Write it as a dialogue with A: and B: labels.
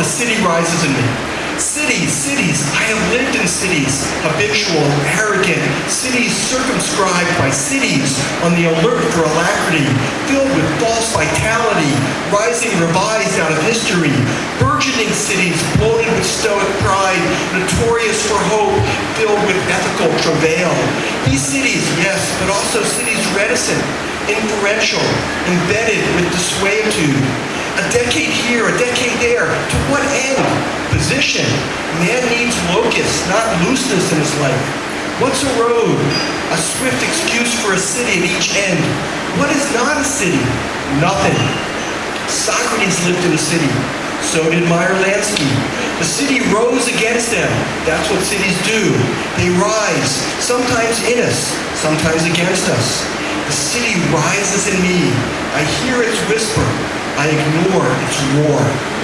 A: the city rises in me. Cities, cities, I have lived in cities, habitual, arrogant, cities circumscribed by cities on the alert for alacrity, filled with false vitality, rising revised out of history, burgeoning cities bloated with stoic pride, notorious for hope, filled with ethical travail. These cities, yes, but also cities reticent, inferential, embedded with dissuaitude. A decade here, a decade there. To what end? Position. Man needs locus, not looseness in his life. What's a road? A swift excuse for a city at each end. What is not a city? Nothing. Socrates lived in a city. So did Meyer Lansky. The city rose against them. That's what cities do. They rise, sometimes in us, sometimes against us. The city rises in me. I hear its whisper. I ignore its roar.